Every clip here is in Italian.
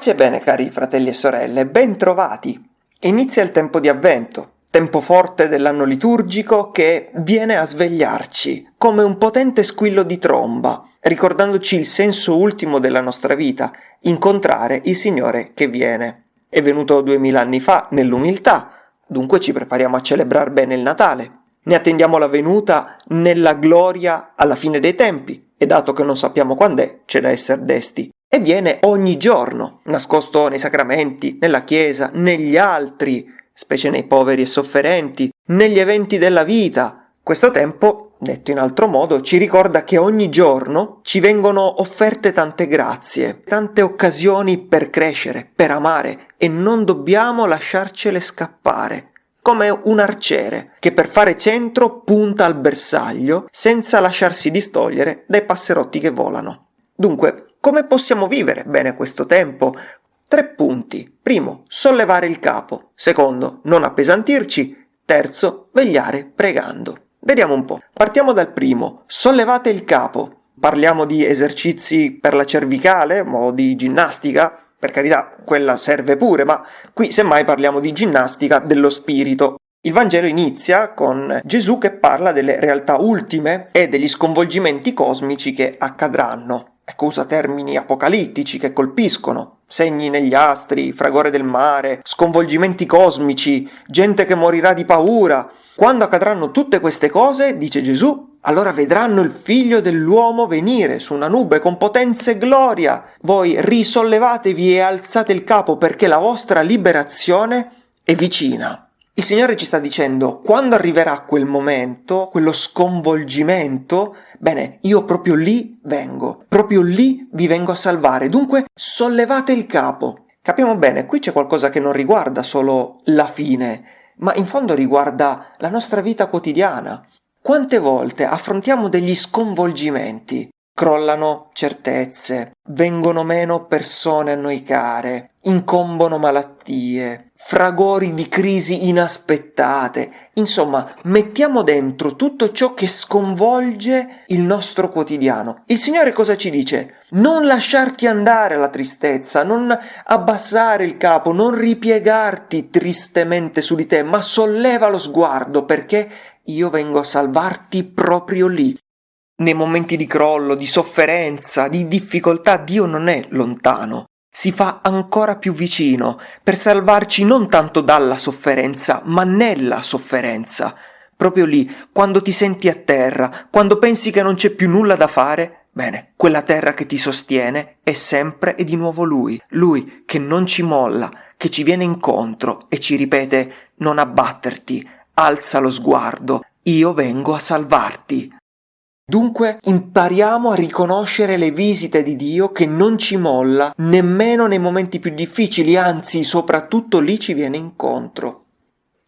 Pace e bene cari fratelli e sorelle, ben trovati! Inizia il tempo di avvento, tempo forte dell'anno liturgico che viene a svegliarci come un potente squillo di tromba, ricordandoci il senso ultimo della nostra vita, incontrare il Signore che viene. È venuto duemila anni fa nell'umiltà, dunque ci prepariamo a celebrare bene il Natale. Ne attendiamo la venuta nella gloria alla fine dei tempi, e dato che non sappiamo quando è, c'è da essere desti e viene ogni giorno, nascosto nei sacramenti, nella Chiesa, negli altri, specie nei poveri e sofferenti, negli eventi della vita. Questo tempo, detto in altro modo, ci ricorda che ogni giorno ci vengono offerte tante grazie, tante occasioni per crescere, per amare e non dobbiamo lasciarcele scappare come un arciere che per fare centro punta al bersaglio senza lasciarsi distogliere dai passerotti che volano. Dunque, come possiamo vivere bene questo tempo? Tre punti. Primo, sollevare il capo. Secondo, non appesantirci. Terzo, vegliare pregando. Vediamo un po'. Partiamo dal primo. Sollevate il capo. Parliamo di esercizi per la cervicale o di ginnastica? Per carità, quella serve pure, ma qui semmai parliamo di ginnastica dello spirito. Il Vangelo inizia con Gesù che parla delle realtà ultime e degli sconvolgimenti cosmici che accadranno. Ecco, usa termini apocalittici che colpiscono. Segni negli astri, fragore del mare, sconvolgimenti cosmici, gente che morirà di paura. Quando accadranno tutte queste cose, dice Gesù, allora vedranno il figlio dell'uomo venire su una nube con potenza e gloria. Voi risollevatevi e alzate il capo perché la vostra liberazione è vicina. Il Signore ci sta dicendo, quando arriverà quel momento, quello sconvolgimento, bene, io proprio lì vengo, proprio lì vi vengo a salvare, dunque sollevate il capo. Capiamo bene, qui c'è qualcosa che non riguarda solo la fine, ma in fondo riguarda la nostra vita quotidiana. Quante volte affrontiamo degli sconvolgimenti, crollano certezze, vengono meno persone a noi care, incombono malattie, fragori di crisi inaspettate, insomma, mettiamo dentro tutto ciò che sconvolge il nostro quotidiano. Il Signore cosa ci dice? Non lasciarti andare alla tristezza, non abbassare il capo, non ripiegarti tristemente su di te, ma solleva lo sguardo perché io vengo a salvarti proprio lì, nei momenti di crollo, di sofferenza, di difficoltà, Dio non è lontano, si fa ancora più vicino per salvarci non tanto dalla sofferenza, ma nella sofferenza. Proprio lì, quando ti senti a terra, quando pensi che non c'è più nulla da fare, bene, quella terra che ti sostiene è sempre e di nuovo Lui, Lui che non ci molla, che ci viene incontro e ci ripete non abbatterti, alza lo sguardo, io vengo a salvarti. Dunque impariamo a riconoscere le visite di Dio che non ci molla nemmeno nei momenti più difficili, anzi soprattutto lì ci viene incontro.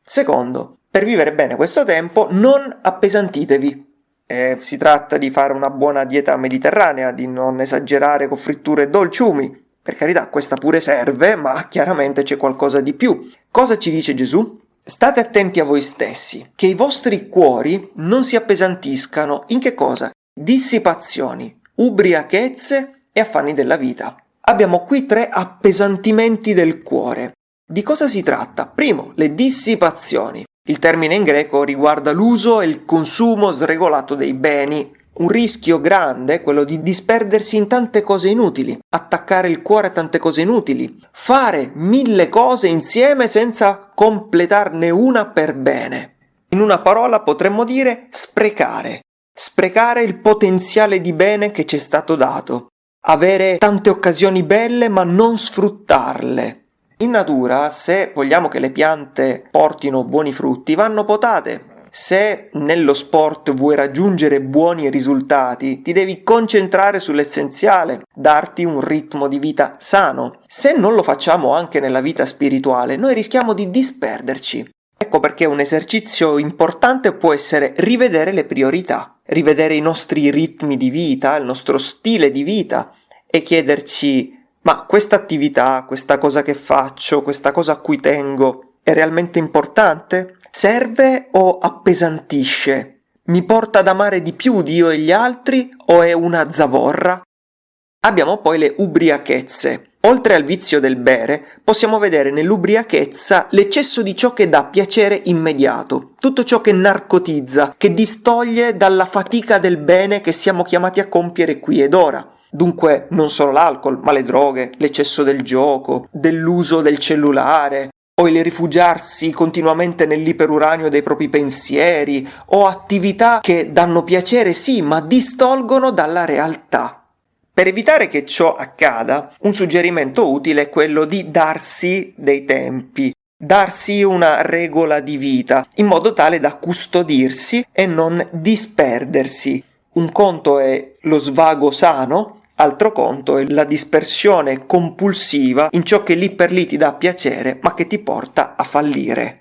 Secondo, per vivere bene questo tempo non appesantitevi. Eh, si tratta di fare una buona dieta mediterranea, di non esagerare con fritture e dolciumi. Per carità, questa pure serve, ma chiaramente c'è qualcosa di più. Cosa ci dice Gesù? State attenti a voi stessi, che i vostri cuori non si appesantiscano in che cosa? Dissipazioni, ubriachezze e affanni della vita. Abbiamo qui tre appesantimenti del cuore. Di cosa si tratta? Primo, le dissipazioni. Il termine in greco riguarda l'uso e il consumo sregolato dei beni, un rischio grande è quello di disperdersi in tante cose inutili, attaccare il cuore a tante cose inutili, fare mille cose insieme senza completarne una per bene. In una parola potremmo dire sprecare. Sprecare il potenziale di bene che ci è stato dato. Avere tante occasioni belle ma non sfruttarle. In natura, se vogliamo che le piante portino buoni frutti, vanno potate, se nello sport vuoi raggiungere buoni risultati, ti devi concentrare sull'essenziale, darti un ritmo di vita sano. Se non lo facciamo anche nella vita spirituale, noi rischiamo di disperderci. Ecco perché un esercizio importante può essere rivedere le priorità, rivedere i nostri ritmi di vita, il nostro stile di vita e chiederci ma questa attività, questa cosa che faccio, questa cosa a cui tengo è realmente importante? Serve o appesantisce? Mi porta ad amare di più Dio e gli altri o è una zavorra? Abbiamo poi le ubriachezze. Oltre al vizio del bere, possiamo vedere nell'ubriachezza l'eccesso di ciò che dà piacere immediato, tutto ciò che narcotizza, che distoglie dalla fatica del bene che siamo chiamati a compiere qui ed ora. Dunque non solo l'alcol, ma le droghe, l'eccesso del gioco, dell'uso del cellulare, o il rifugiarsi continuamente nell'iperuranio dei propri pensieri, o attività che danno piacere sì, ma distolgono dalla realtà. Per evitare che ciò accada, un suggerimento utile è quello di darsi dei tempi, darsi una regola di vita, in modo tale da custodirsi e non disperdersi. Un conto è lo svago sano, altro conto è la dispersione compulsiva in ciò che lì per lì ti dà piacere, ma che ti porta a fallire.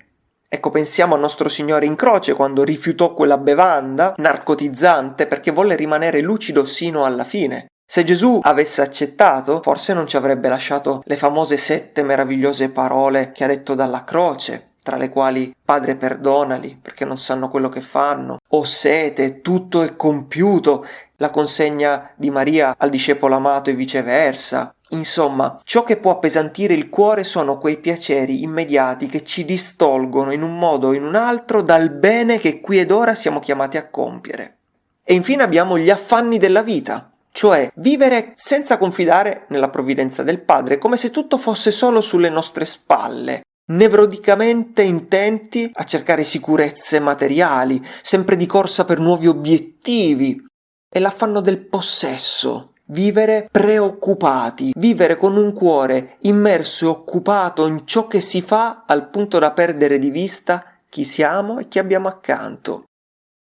Ecco, pensiamo al nostro Signore in croce quando rifiutò quella bevanda narcotizzante perché volle rimanere lucido sino alla fine. Se Gesù avesse accettato, forse non ci avrebbe lasciato le famose sette meravigliose parole che ha detto dalla croce, tra le quali Padre perdonali perché non sanno quello che fanno, o sete, tutto è compiuto, la consegna di Maria al discepolo amato e viceversa. Insomma, ciò che può appesantire il cuore sono quei piaceri immediati che ci distolgono in un modo o in un altro dal bene che qui ed ora siamo chiamati a compiere. E infine abbiamo gli affanni della vita, cioè vivere senza confidare nella provvidenza del Padre, come se tutto fosse solo sulle nostre spalle, nevrodicamente intenti a cercare sicurezze materiali, sempre di corsa per nuovi obiettivi, e l'affanno del possesso, vivere preoccupati, vivere con un cuore immerso e occupato in ciò che si fa al punto da perdere di vista chi siamo e chi abbiamo accanto.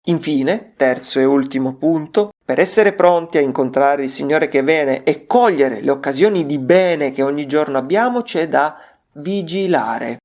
Infine, terzo e ultimo punto, per essere pronti a incontrare il Signore che viene e cogliere le occasioni di bene che ogni giorno abbiamo, c'è da vigilare.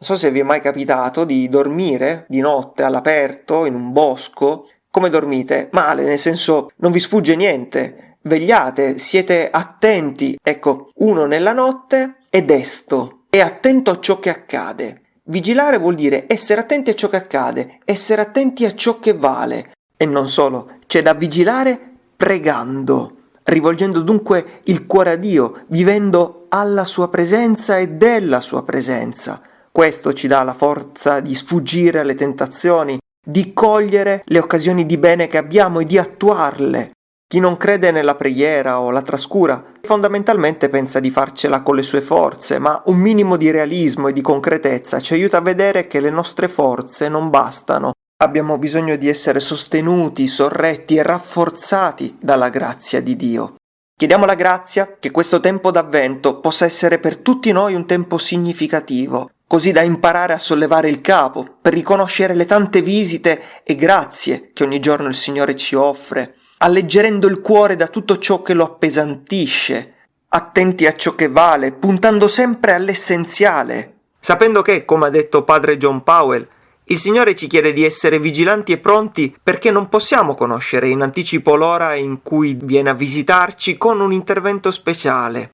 Non so se vi è mai capitato di dormire di notte all'aperto in un bosco. Come dormite? Male, nel senso non vi sfugge niente. Vegliate, siete attenti. Ecco, uno nella notte è desto, è attento a ciò che accade. Vigilare vuol dire essere attenti a ciò che accade, essere attenti a ciò che vale. E non solo, c'è da vigilare pregando, rivolgendo dunque il cuore a Dio, vivendo alla sua presenza e della sua presenza. Questo ci dà la forza di sfuggire alle tentazioni, di cogliere le occasioni di bene che abbiamo e di attuarle. Chi non crede nella preghiera o la trascura fondamentalmente pensa di farcela con le sue forze, ma un minimo di realismo e di concretezza ci aiuta a vedere che le nostre forze non bastano. Abbiamo bisogno di essere sostenuti, sorretti e rafforzati dalla grazia di Dio. Chiediamo la grazia che questo tempo d'avvento possa essere per tutti noi un tempo significativo, così da imparare a sollevare il capo, per riconoscere le tante visite e grazie che ogni giorno il Signore ci offre, alleggerendo il cuore da tutto ciò che lo appesantisce, attenti a ciò che vale, puntando sempre all'essenziale, sapendo che, come ha detto padre John Powell, il Signore ci chiede di essere vigilanti e pronti perché non possiamo conoscere in anticipo l'ora in cui viene a visitarci con un intervento speciale.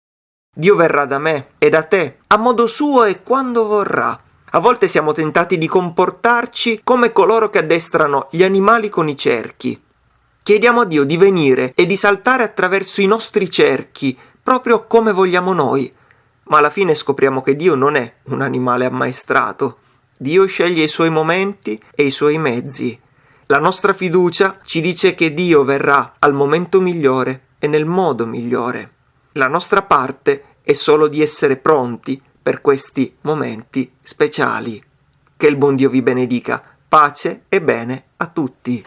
Dio verrà da me e da te, a modo suo e quando vorrà. A volte siamo tentati di comportarci come coloro che addestrano gli animali con i cerchi. Chiediamo a Dio di venire e di saltare attraverso i nostri cerchi, proprio come vogliamo noi. Ma alla fine scopriamo che Dio non è un animale ammaestrato. Dio sceglie i suoi momenti e i suoi mezzi. La nostra fiducia ci dice che Dio verrà al momento migliore e nel modo migliore. La nostra parte è solo di essere pronti per questi momenti speciali. Che il buon Dio vi benedica. Pace e bene a tutti.